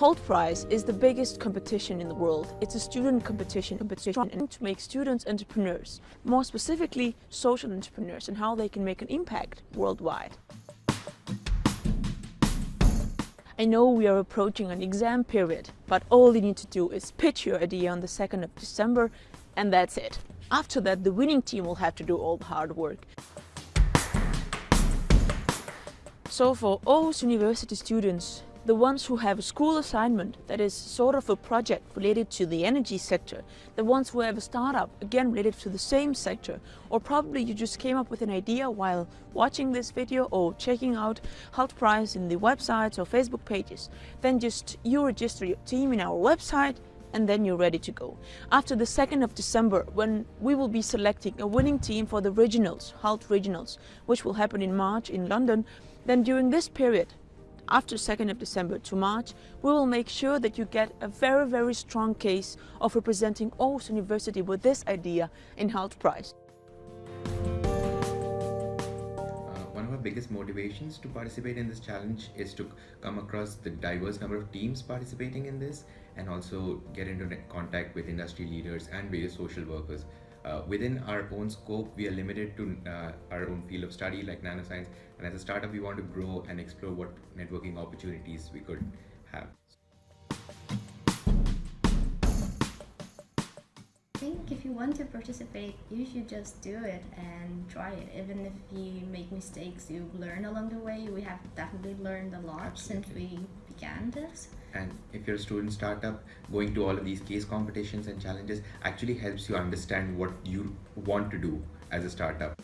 Hult Prize is the biggest competition in the world. It's a student competition, competition to make students entrepreneurs, more specifically social entrepreneurs and how they can make an impact worldwide. I know we are approaching an exam period, but all you need to do is pitch your idea on the 2nd of December and that's it. After that, the winning team will have to do all the hard work. So for Aarhus University students, the ones who have a school assignment that is sort of a project related to the energy sector, the ones who have a startup, again related to the same sector, or probably you just came up with an idea while watching this video or checking out Hult Prize in the websites or Facebook pages, then just you register your team in our website and then you're ready to go. After the 2nd of December, when we will be selecting a winning team for the regionals, Hult regionals, which will happen in March in London, then during this period, after 2nd of December to March, we will make sure that you get a very, very strong case of representing Aarhus University with this idea in Hult Prize. Uh, one of our biggest motivations to participate in this challenge is to come across the diverse number of teams participating in this and also get into contact with industry leaders and various social workers uh, within our own scope, we are limited to uh, our own field of study like nanoscience. And as a startup, we want to grow and explore what networking opportunities we could have. Think if you want to participate, you should just do it and try it. Even if you make mistakes, you learn along the way. We have definitely learned a lot Absolutely. since we began this and if you're a student startup going to all of these case competitions and challenges actually helps you understand what you want to do as a startup